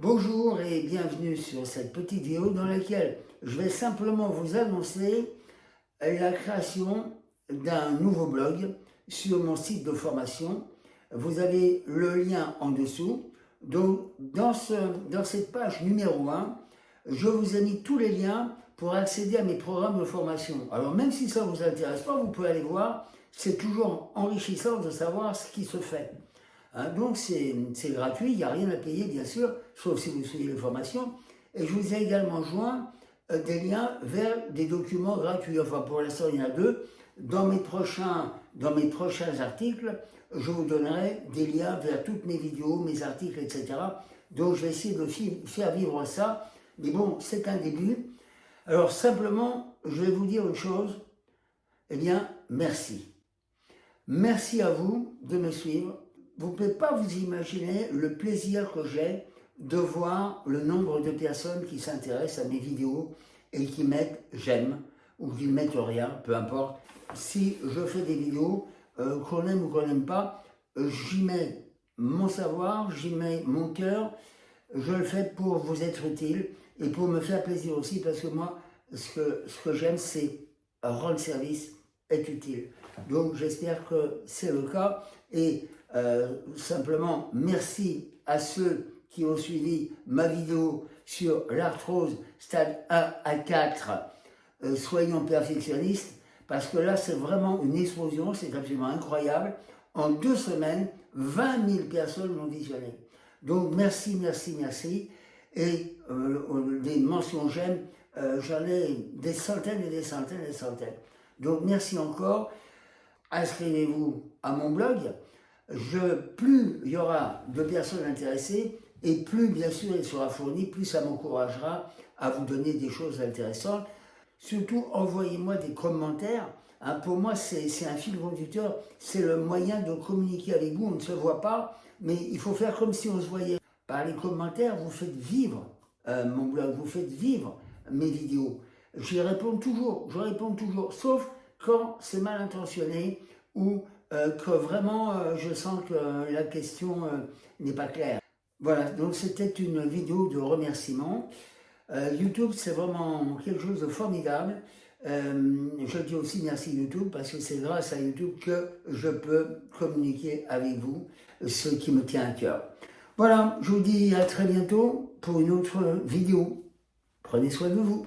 Bonjour et bienvenue sur cette petite vidéo dans laquelle je vais simplement vous annoncer la création d'un nouveau blog sur mon site de formation. Vous avez le lien en dessous. Donc, dans, ce, dans cette page numéro 1, je vous ai mis tous les liens pour accéder à mes programmes de formation. Alors, même si ça ne vous intéresse pas, vous pouvez aller voir. C'est toujours enrichissant de savoir ce qui se fait. Hein, donc, c'est gratuit, il n'y a rien à payer, bien sûr, sauf si vous suivez les formations. Et je vous ai également joint euh, des liens vers des documents gratuits. Enfin, pour l'instant, il y en a deux. Dans mes, prochains, dans mes prochains articles, je vous donnerai des liens vers toutes mes vidéos, mes articles, etc. Donc, je vais essayer de faire vivre ça. Mais bon, c'est un début. Alors, simplement, je vais vous dire une chose. Eh bien, merci. Merci à vous de me suivre. Vous ne pouvez pas vous imaginer le plaisir que j'ai de voir le nombre de personnes qui s'intéressent à mes vidéos et qui mettent j'aime ou qui mettent rien, peu importe. Si je fais des vidéos, euh, qu'on aime ou qu'on n'aime pas, euh, j'y mets mon savoir, j'y mets mon cœur, je le fais pour vous être utile et pour me faire plaisir aussi parce que moi, ce que, ce que j'aime, c'est rendre service, être utile. Donc j'espère que c'est le cas et euh, simplement merci à ceux qui ont suivi ma vidéo sur l'arthrose stade 1 à 4, euh, soyons perfectionnistes, parce que là c'est vraiment une explosion, c'est absolument incroyable. En deux semaines, 20 000 personnes l'ont visionné. Donc merci, merci, merci. Et euh, des mentions j'aime, j'en ai des centaines et des centaines et des centaines. Donc merci encore. Inscrivez-vous à mon blog je, plus il y aura de personnes intéressées, et plus bien sûr il sera fourni, plus ça m'encouragera à vous donner des choses intéressantes. Surtout, envoyez-moi des commentaires. Hein, pour moi, c'est un fil conducteur, c'est le moyen de communiquer avec vous. On ne se voit pas, mais il faut faire comme si on se voyait. Par les commentaires, vous faites vivre euh, mon blog, vous faites vivre mes vidéos. J'y réponds toujours, je réponds toujours, sauf quand c'est mal intentionné ou euh, que vraiment euh, je sens que la question euh, n'est pas claire. Voilà, donc c'était une vidéo de remerciement. YouTube, c'est vraiment quelque chose de formidable. je dis aussi merci YouTube parce que c'est grâce à YouTube que je peux communiquer avec vous, ce qui me tient à cœur. Voilà, je vous dis à très bientôt pour une autre vidéo. Prenez soin de vous.